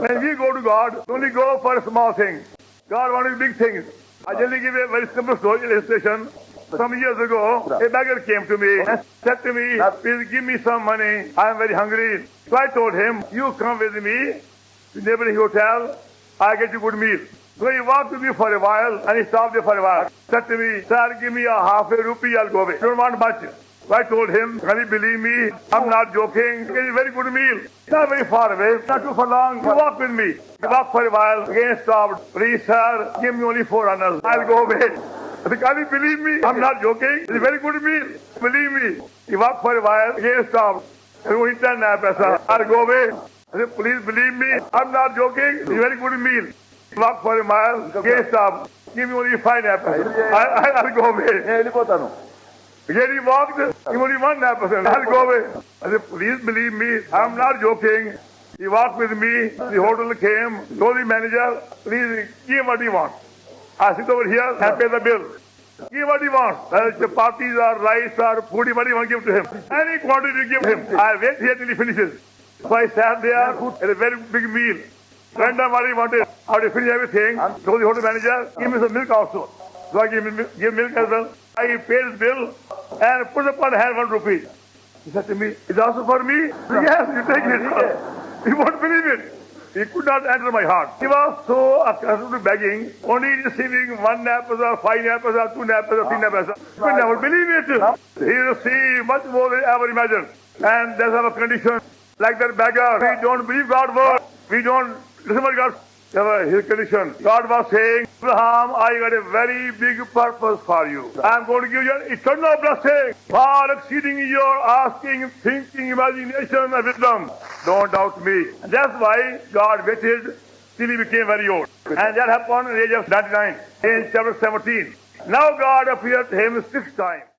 When we go to God, only go for small things. God wants big things. I generally give a very simple story illustration. Some years ago, a beggar came to me and said to me, please give me some money. I am very hungry. So I told him, you come with me to neighboring hotel. I get you good meal. So he walked with me for a while and he stopped there for a while. Said to me, sir, give me a half a rupee, I'll go away. You Don't want much. So I told him, can you believe me? I'm not joking. It's a very good meal. Not very far away, not too far long. You walk with me. He walked for a while, again stopped. Please, sir, give me only four annas. I'll go away. I said, can you believe me? I'm not joking. It's a very good meal. Believe me. He walked for a while, again stopped. And only ten paisa. I'll go away. I said, please believe me. I'm not joking. It's a very good meal. He walked for a mile, again stopped. Give me only five apples. I, I, I'll go away. నేను వెళ్ళిపోతాను Again he walked, he only one apple. I'll go away. I said, please believe me, I'm not joking. He walked with me, the hotel came, told the manager, please give what he wants. I sit over here and pay the bill. Give what he wants. Whether chapatis or rice or food, what he want to give to him. Any quantity give him. I wait here till he finishes. So I sat there at a very big meal. Went down what he wanted. After he finished everything, told the hotel manager, give me some milk also. So I gave give milk as well. I paid his bill and put upon hand one rupee. He said to me, it's also for me? Yes, you take it. You won't believe it. He could not enter my heart. He was so accustomed to begging, only receiving one nappies or five nappies or two nappies or three nappies. He could never believe it. He received much more than ever imagined. And that's our condition. Like that beggar, we don't believe God's word. We don't listen what God his condition. God was saying, Abraham, I got a very big purpose for you. I'm going to give you an eternal blessing, far exceeding your asking, thinking, imagination, and wisdom. Don't doubt me. And that's why God waited till he became very old. And that happened at the age of 99 in chapter 17. Now God appeared to him six times.